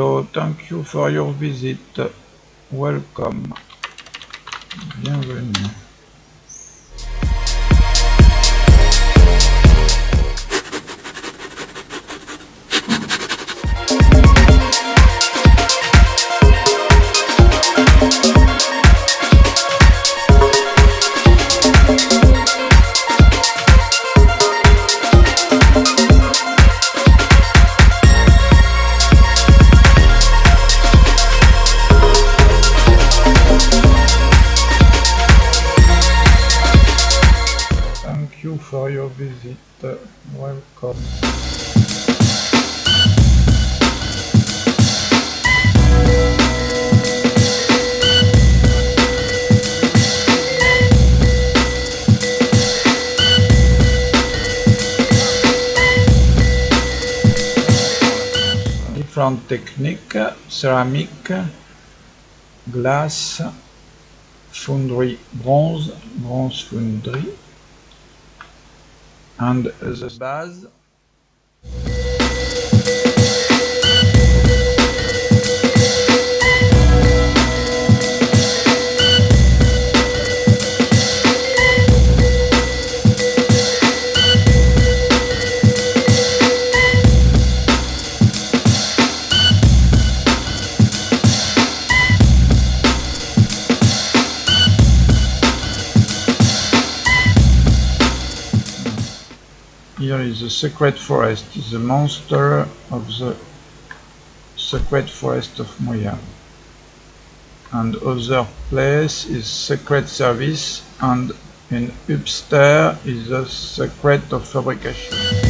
Hello, thank you for your visit. Welcome. Bienvenue. Different technique, ceramic, glace, foundry bronze, bronze foundry, and the base the secret forest, is the monster of the secret forest of Moya. And other place is secret service and in upstairs is the secret of fabrication.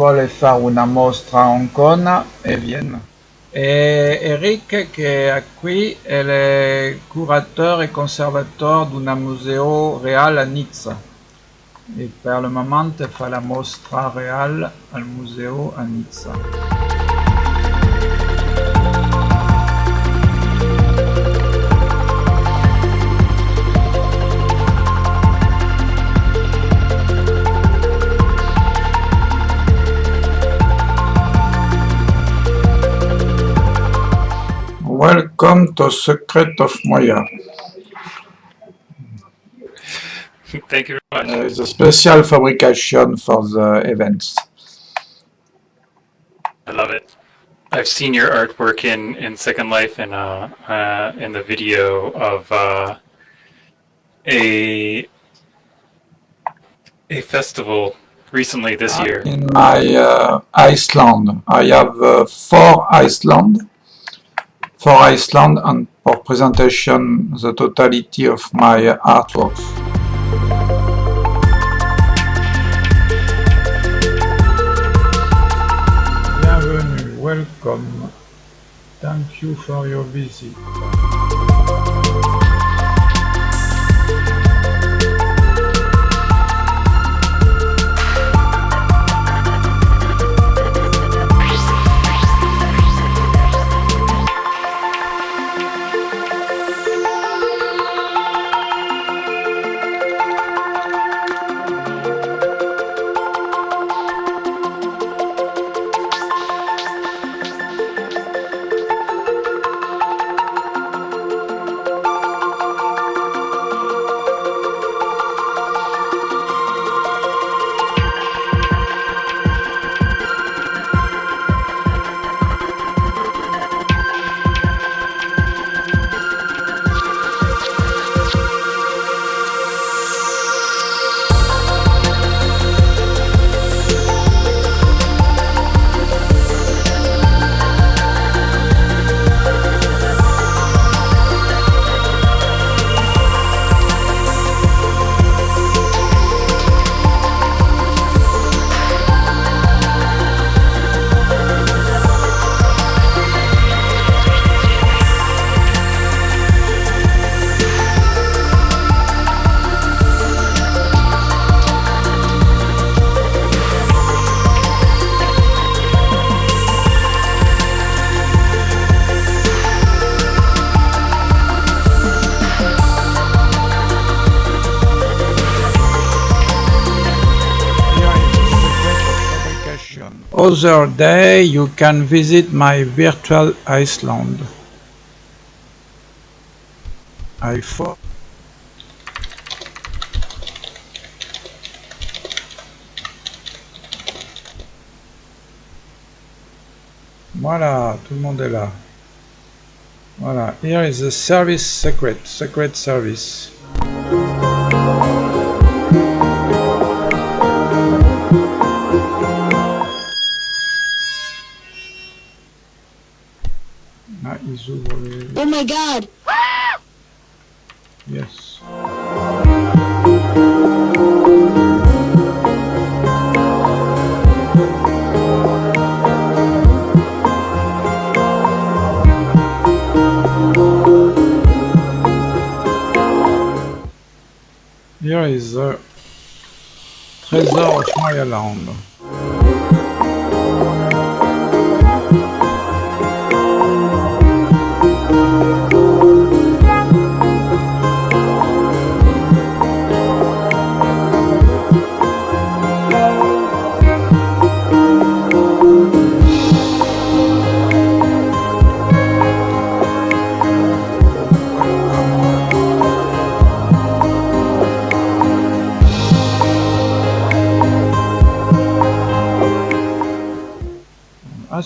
vuole fare una mostra a Hong Kong e viene. E Eric che è qui è curatore e conservatore di un museo reale a Nizza e per il momento fa la mostra reale al museo a Nizza. Welcome to Secret of Moya. Thank you very much. Uh, it's a special fabrication for the events. I love it. I've seen your artwork in, in Second Life and uh, uh, in the video of uh, a a festival recently this year. In my uh, Iceland, I have uh, four Iceland, for Iceland and for presentation the totality of my artworks. Bienvenue, welcome, thank you for your visit. Other day you can visit my virtual Iceland. I thought Voilà, tout le monde est là. Voilà, here is the service secret, secret service. zoom on in. Oh my god! yes. Here is a treasure of my alarm.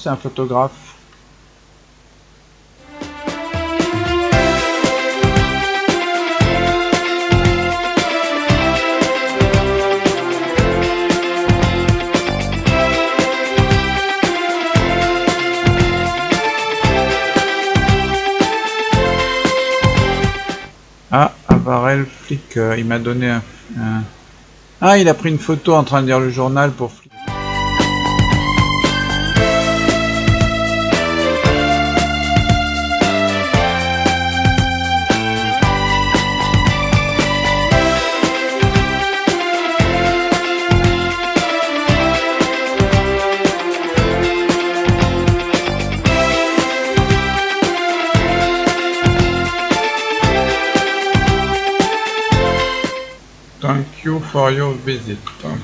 C'est un photographe. Ah, Avarel, flic, euh, il m'a donné un, un- Ah, il a pris une photo en train de lire le journal pour for your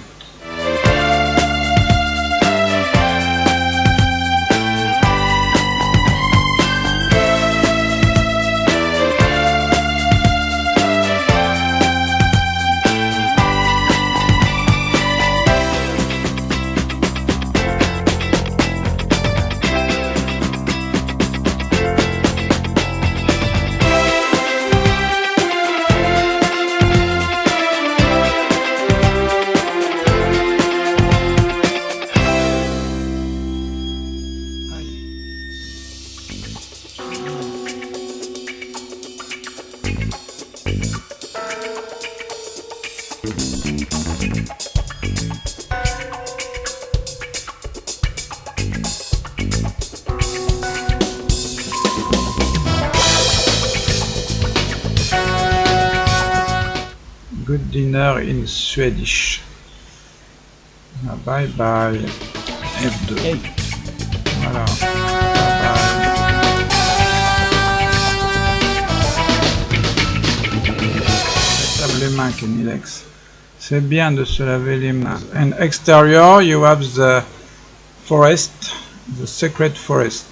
good dinner in Swedish. Ah, Bye bye. F2. Hey. Voilà. Bye bye. Les mains, Kenilex. C'est bien de se laver les mains. And exterior, you have the forest, the secret forest.